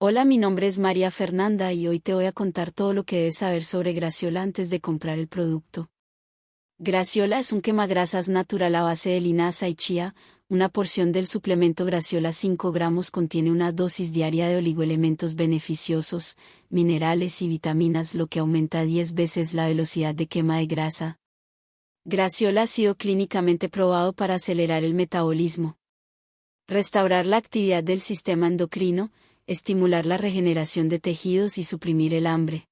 Hola, mi nombre es María Fernanda y hoy te voy a contar todo lo que debes saber sobre Graciola antes de comprar el producto. Graciola es un quemagrasas natural a base de linaza y chía. Una porción del suplemento Graciola 5 gramos contiene una dosis diaria de oligoelementos beneficiosos, minerales y vitaminas, lo que aumenta 10 veces la velocidad de quema de grasa. Graciola ha sido clínicamente probado para acelerar el metabolismo, restaurar la actividad del sistema endocrino, estimular la regeneración de tejidos y suprimir el hambre.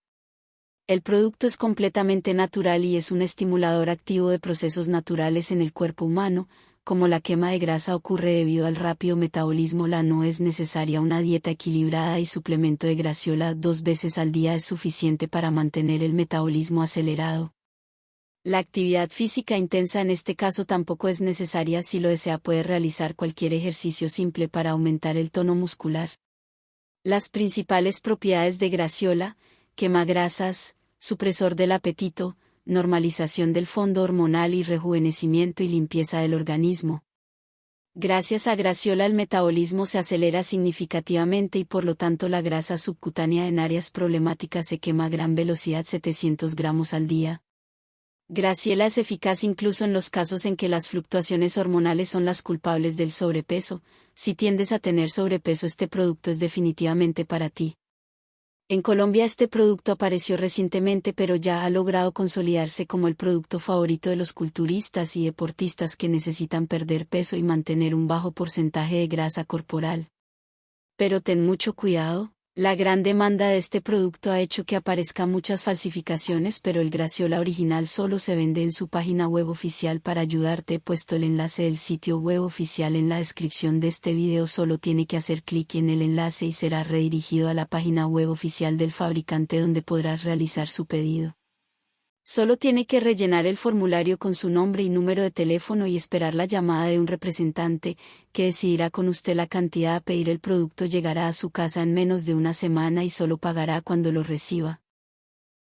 El producto es completamente natural y es un estimulador activo de procesos naturales en el cuerpo humano, como la quema de grasa ocurre debido al rápido metabolismo, la no es necesaria una dieta equilibrada y suplemento de graciola dos veces al día es suficiente para mantener el metabolismo acelerado. La actividad física intensa en este caso tampoco es necesaria si lo desea puede realizar cualquier ejercicio simple para aumentar el tono muscular. Las principales propiedades de Graciola, quema grasas, supresor del apetito, normalización del fondo hormonal y rejuvenecimiento y limpieza del organismo. Gracias a Graciola el metabolismo se acelera significativamente y por lo tanto la grasa subcutánea en áreas problemáticas se quema a gran velocidad 700 gramos al día. Graciela es eficaz incluso en los casos en que las fluctuaciones hormonales son las culpables del sobrepeso, si tiendes a tener sobrepeso este producto es definitivamente para ti. En Colombia este producto apareció recientemente pero ya ha logrado consolidarse como el producto favorito de los culturistas y deportistas que necesitan perder peso y mantener un bajo porcentaje de grasa corporal. Pero ten mucho cuidado, la gran demanda de este producto ha hecho que aparezcan muchas falsificaciones, pero el Graciola original solo se vende en su página web oficial. Para ayudarte he puesto el enlace del sitio web oficial en la descripción de este video. Solo tiene que hacer clic en el enlace y será redirigido a la página web oficial del fabricante donde podrás realizar su pedido. Solo tiene que rellenar el formulario con su nombre y número de teléfono y esperar la llamada de un representante, que decidirá con usted la cantidad a pedir el producto llegará a su casa en menos de una semana y solo pagará cuando lo reciba.